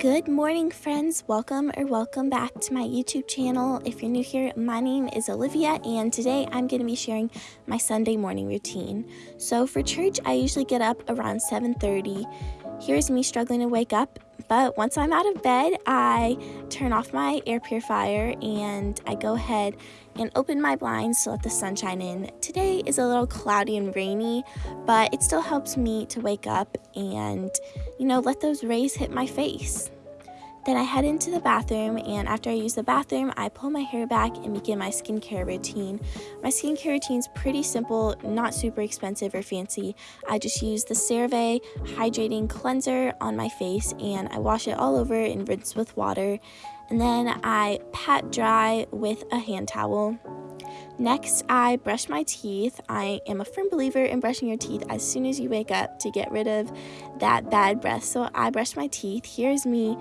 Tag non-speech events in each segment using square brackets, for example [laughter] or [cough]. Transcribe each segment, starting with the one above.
Good morning, friends. Welcome or welcome back to my YouTube channel. If you're new here, my name is Olivia, and today I'm going to be sharing my Sunday morning routine. So for church, I usually get up around 7:30. Here's me struggling to wake up, but once I'm out of bed, I turn off my air purifier and I go ahead and open my blinds to let the sunshine in. Today is a little cloudy and rainy, but it still helps me to wake up and, you know, let those rays hit my face. Then I head into the bathroom, and after I use the bathroom, I pull my hair back and begin my skincare routine. My skincare routine is pretty simple, not super expensive or fancy. I just use the CeraVe Hydrating Cleanser on my face, and I wash it all over and rinse with water. And then I pat dry with a hand towel. Next, I brush my teeth. I am a firm believer in brushing your teeth as soon as you wake up to get rid of that bad breath. So I brush my teeth. Here's me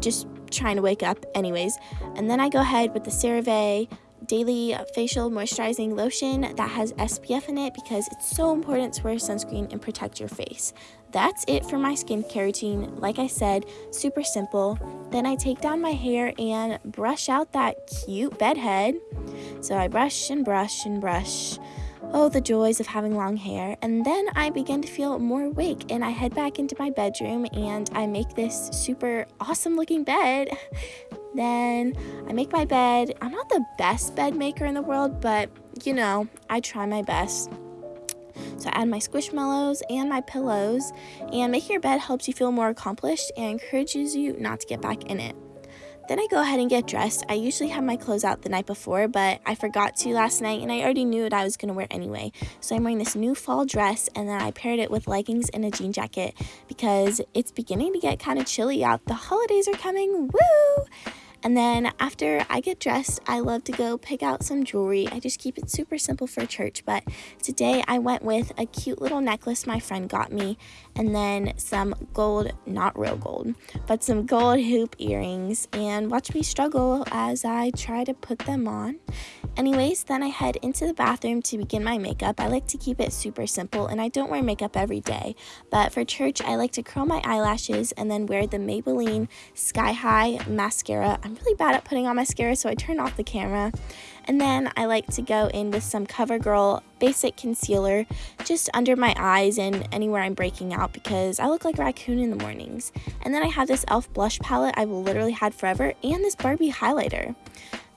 just trying to wake up anyways. And then I go ahead with the CeraVe daily facial moisturizing lotion that has SPF in it because it's so important to wear sunscreen and protect your face. That's it for my skincare routine. Like I said, super simple. Then I take down my hair and brush out that cute bed head. So I brush and brush and brush Oh, the joys of having long hair. And then I begin to feel more awake and I head back into my bedroom and I make this super awesome looking bed. [laughs] then I make my bed. I'm not the best bed maker in the world, but you know, I try my best. So I add my squishmallows and my pillows, and making your bed helps you feel more accomplished and encourages you not to get back in it. Then I go ahead and get dressed. I usually have my clothes out the night before, but I forgot to last night and I already knew what I was going to wear anyway. So I'm wearing this new fall dress and then I paired it with leggings and a jean jacket because it's beginning to get kind of chilly out. The holidays are coming. Woo! And then after I get dressed, I love to go pick out some jewelry. I just keep it super simple for church, but today I went with a cute little necklace my friend got me and then some gold, not real gold, but some gold hoop earrings and watch me struggle as I try to put them on. Anyways, then I head into the bathroom to begin my makeup. I like to keep it super simple and I don't wear makeup every day, but for church, I like to curl my eyelashes and then wear the Maybelline Sky High mascara. I'm really bad at putting on mascara, so I turn off the camera. And then I like to go in with some CoverGirl basic concealer just under my eyes and anywhere I'm breaking out because I look like a raccoon in the mornings. And then I have this e.l.f. blush palette I've literally had forever and this Barbie highlighter.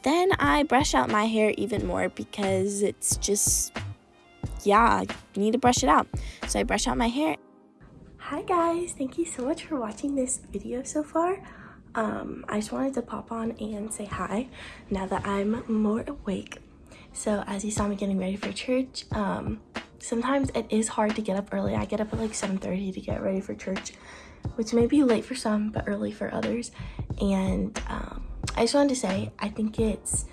Then I brush out my hair even more because it's just, yeah, I need to brush it out. So I brush out my hair. Hi guys, thank you so much for watching this video so far. Um, I just wanted to pop on and say hi now that I'm more awake. So as you saw me getting ready for church, um, sometimes it is hard to get up early. I get up at like 7.30 to get ready for church, which may be late for some, but early for others. And um, I just wanted to say, I think it's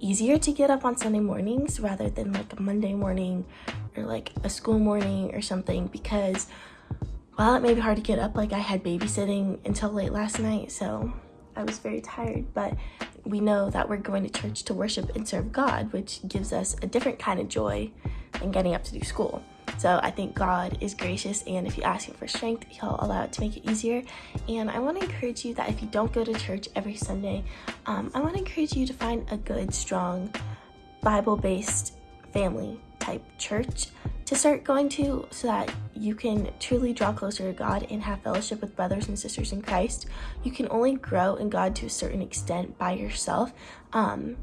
easier to get up on Sunday mornings rather than like a Monday morning or like a school morning or something because while it may be hard to get up, like I had babysitting until late last night, so I was very tired, but we know that we're going to church to worship and serve God, which gives us a different kind of joy than getting up to do school. So I think God is gracious and if you ask him for strength, he'll allow it to make it easier. And I want to encourage you that if you don't go to church every Sunday, um, I want to encourage you to find a good, strong, Bible-based family type church to start going to so that you can truly draw closer to God and have fellowship with brothers and sisters in Christ. You can only grow in God to a certain extent by yourself. Um,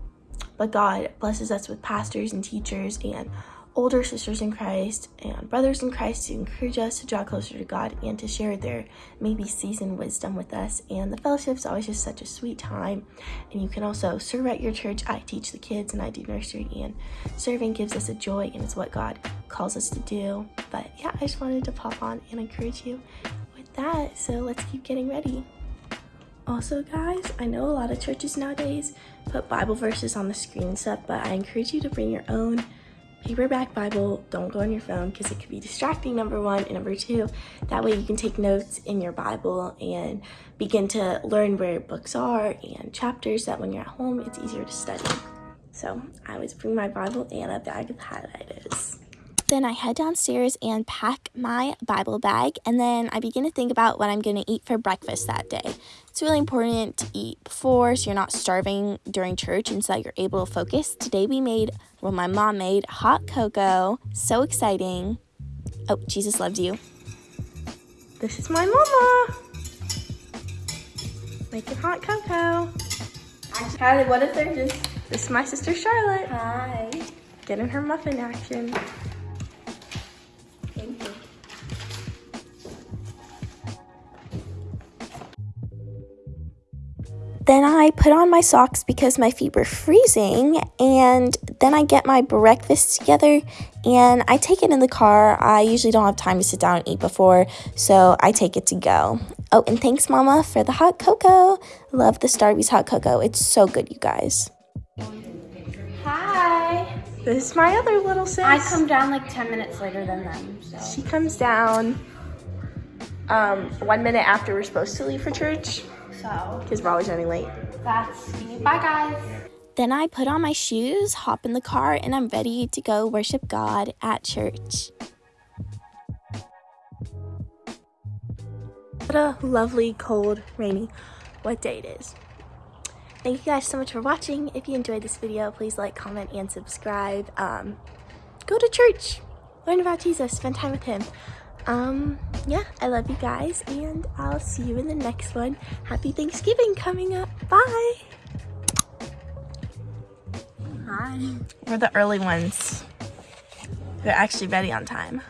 but God blesses us with pastors and teachers and older sisters in Christ and brothers in Christ to encourage us to draw closer to God and to share their maybe seasoned wisdom with us. And the fellowship is always just such a sweet time. And you can also serve at your church. I teach the kids and I do nursery and serving gives us a joy and it's what God calls us to do. But yeah, I just wanted to pop on and encourage you with that. So let's keep getting ready. Also guys, I know a lot of churches nowadays put Bible verses on the screen and stuff, but I encourage you to bring your own paperback Bible. Don't go on your phone because it could be distracting, number one. And number two, that way you can take notes in your Bible and begin to learn where books are and chapters that when you're at home, it's easier to study. So I always bring my Bible and a bag of highlighters. Then I head downstairs and pack my Bible bag, and then I begin to think about what I'm going to eat for breakfast that day. It's really important to eat before so you're not starving during church and so that you're able to focus. Today we made, well, my mom made hot cocoa. So exciting. Oh, Jesus loves you. This is my mama. Making hot cocoa. How, what if they're just... This is my sister Charlotte. Hi. Getting her muffin action. Then I put on my socks because my feet were freezing, and then I get my breakfast together and I take it in the car. I usually don't have time to sit down and eat before, so I take it to go. Oh, and thanks, Mama, for the hot cocoa. Love the Starbucks hot cocoa. It's so good, you guys. Hi. This is my other little sis. I come down like 10 minutes later than them, so. She comes down um, one minute after we're supposed to leave for church So, because we're always running late. that's me. Bye, guys. Then I put on my shoes, hop in the car, and I'm ready to go worship God at church. What a lovely, cold, rainy, what day it is. Thank you guys so much for watching. If you enjoyed this video, please like, comment, and subscribe. Um, go to church, learn about Jesus, spend time with him. Um, yeah, I love you guys, and I'll see you in the next one. Happy Thanksgiving coming up. Bye. Hi. We're the early ones. we're actually ready on time.